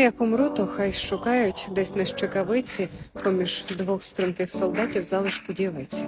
Як умру, то хай шукають десь на щекавиці, поміж двох струнких солдатів залишку дівиці.